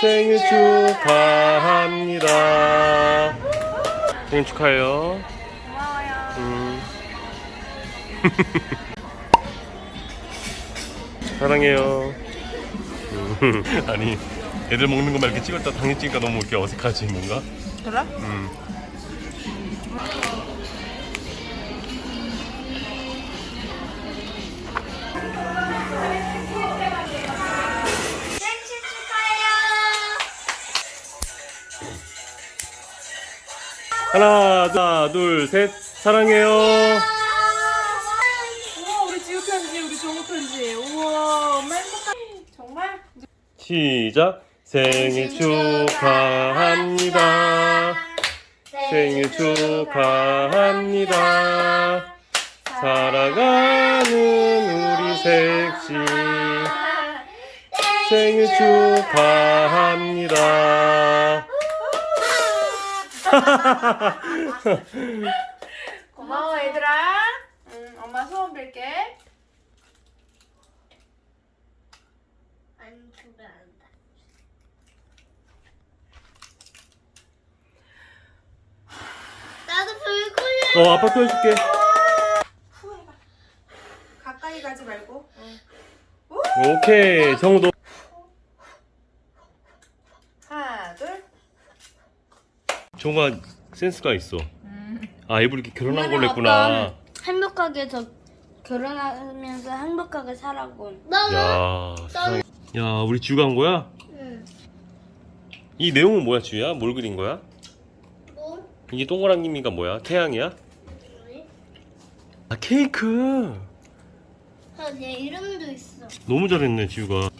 생일 축하합니다. 생일 축하해요. 고마워요. 음. 사랑해요. 음. 아니 애들 먹는 것만 이렇게 찍었다 당신 찍으니까 너무 이렇게 어색하지 뭔가? 그래? 음. 하나, 하나, 둘, 셋, 사랑해요. 우와 우리 지우 편지 우리 종우 편지 우와 엄마 행복하 정말 시작. 생일 축하합니다. 생일 축하합니다. 사랑하는 우리 색시 생일 축하합니다. 고마워 얘들아 응 엄마 소원 빌게 안 축하한다. 나도 불 끓여. 어, 아빠 또 해줄게. 후 해봐 가까이 가지 말고 오케이, 정우도. 하나 둘 정우가 센스가 있어. 아, 일부러 이렇게 결혼한 걸로 했구나. 행복하게 저 결혼하면서 행복하게 살아고 나는 야, 세상에. 야, 우리 지우가 한 거야? 응. 이 내용은 뭐야, 지우야? 뭘 그린 거야? 뭐? 이게 동그랑이가 뭐야? 태양이야? 아, 케이크. 아, 내 이름도 있어. 너무 잘했네, 지우가.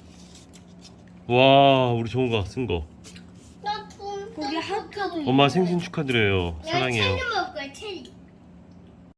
와, 우리 정우가 쓴 거. 엄마 생신 축하드려요. 사랑해요. 체리 먹을 거야 체리.